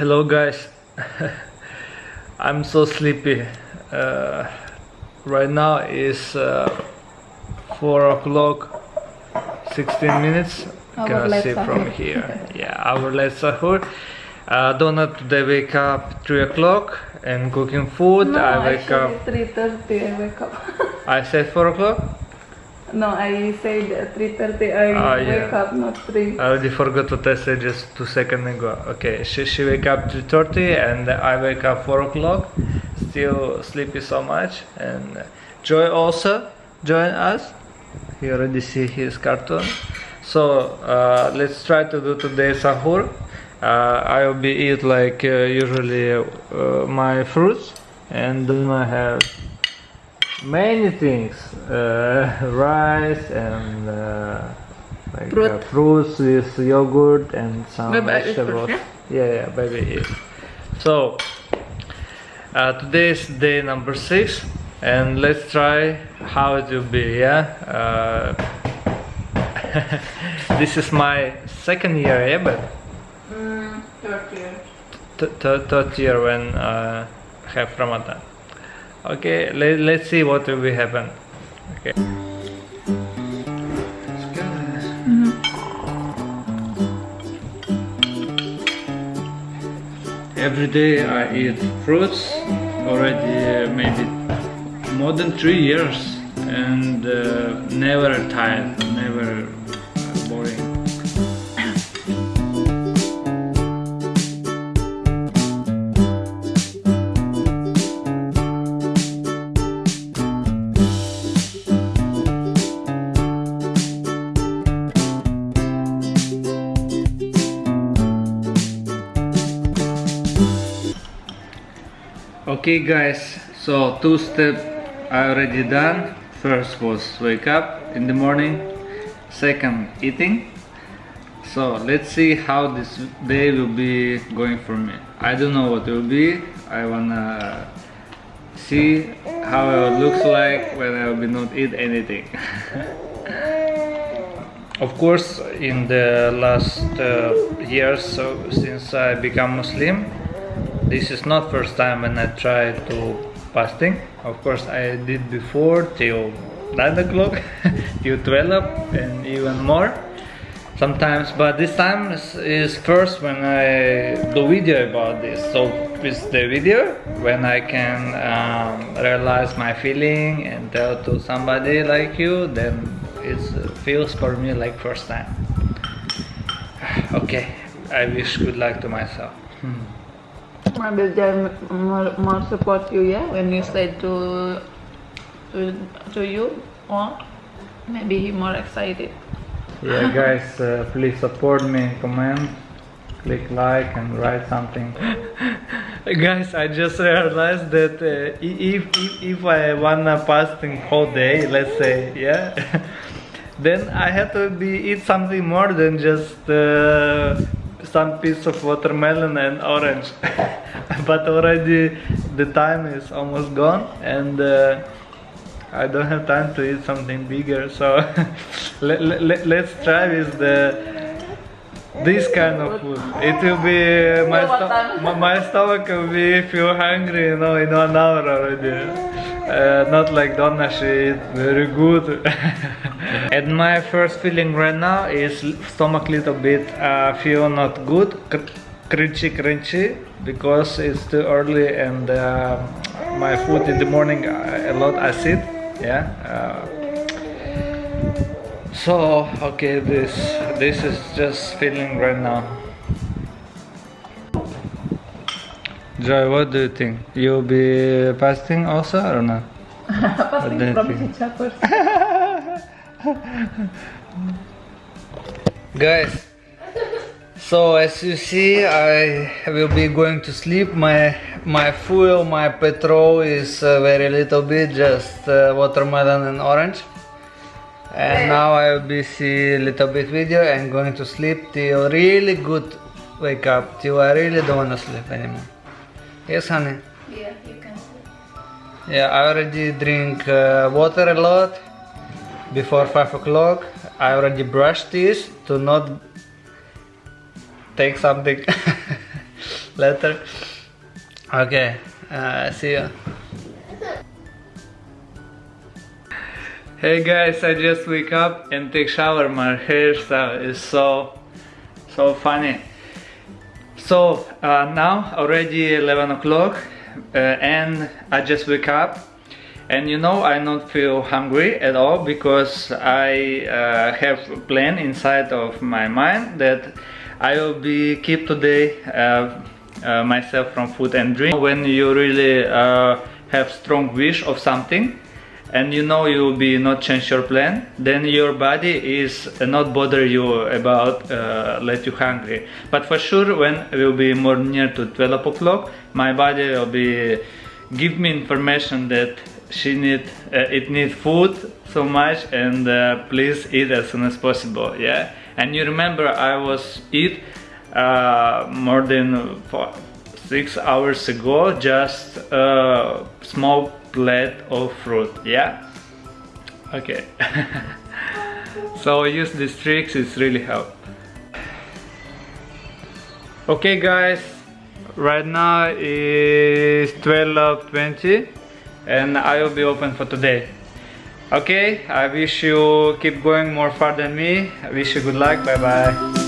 Hello guys. I'm so sleepy. Uh, right now is uh, 4 o'clock 16 minutes. Our Can see from here. Yeah, our late sahur. Uh, Donna today wake up 3 o'clock and cooking food. No, I wake up. three thirty. I wake up. I said 4 o'clock. No, I said three thirty. I Ah, wake yeah. up, not three. I already forgot what I said just two seconds ago. Okay, she, she wake up 3.30 and I wake up 4 o'clock. Still sleepy so much. And Joy also join us. He already see his cartoon. So uh, let's try to do today sahur. Uh, I will be eat like uh, usually uh, my fruits and then I have many things uh, rice and uh, like Fruit. uh, fruits with yogurt and some Baby, I eat fruit, vegetables yeah? yeah yeah baby eat so uh, today is day number six and let's try how it will be yeah uh, this is my second year yeah but Mm, third year. th- th- third year when uh, have Ramadan. Okay, let, let's see what will be happen. Okay. Every day I eat fruits already uh, maybe more than three years and uh, never tired, never Okay guys, so two step I already done. First was wake up in the morning, second eating. So let's see how this day will be going for me. I don't know what it will be. I wanna see how it looks like when I will not eat anything. of course, in the last uh, years, so since I become Muslim, this is not first time when I try to fasting. Of course, I did before till 9 o'clock, till 12 and even more sometimes. But this time is, first when I do video about this. So it's the video when I can um, realize my feeling and tell to somebody like you. Then it feels for me like first time. Okay, I wish good luck to myself. Maybe they more, more support you, yeah, when you say to to, to you, or maybe he more excited. Yeah, guys, uh, please support me, comment, click like, and write something. guys, I just realized that uh, if, if if I wanna fasting whole day, let's say, yeah, then I have to be eat something more than just uh, some piece of watermelon and orange. but already the time is almost gone, and. Uh, I don't have time to eat something bigger, so let, let, let's try with the this kind of food. It will be my, sto- my, my stomach will be feel hungry, you know, in one hour already. Uh, not like Donna, she very good. and my first feeling right now is stomach little bit uh, feel not good, crunchy, crunchy, because it's too early and uh, my food in the morning uh, a lot acid. Yeah. Uh, so okay, this this is just feeling right now. Joy, what do you think? You'll be fasting also or not? You From first. Guys, so as you see, I will be going to sleep. My my fuel, my petrol is uh, very little bit, just uh, watermelon and orange. And now I will be see little bit video and going to sleep till really good wake up till I really don't wanna sleep anymore. Yes, honey. Yeah, you can. Yeah, I already drink uh, water a lot before five o'clock. I already brushed teeth to not take something later. Okay, uh, see you. Hey guys, I just wake up and take shower. My hairstyle is so, so funny. So uh, now already 11 o'clock uh, and I just wake up and you know I don't feel hungry at all because I uh, have a plan inside of my mind that I will be keep today uh, uh, myself from food and drink. When you really uh, have strong wish of something and you know you will be not change your plan. Then your body is not bother you about uh, let you hungry. But for sure when will be more near to 12 o'clock my body will be give me information that she need uh, it need food so much and uh, please eat as soon as possible yeah? And you remember i was eat uh, more than four, six hours ago just a small plate of fruit yeah? Okay. So use these tricks it's really help. Okay guys. Right now is 12:20 and I will be open for today. Okay I wish you keep going more far than me. I wish you good luck. Bye bye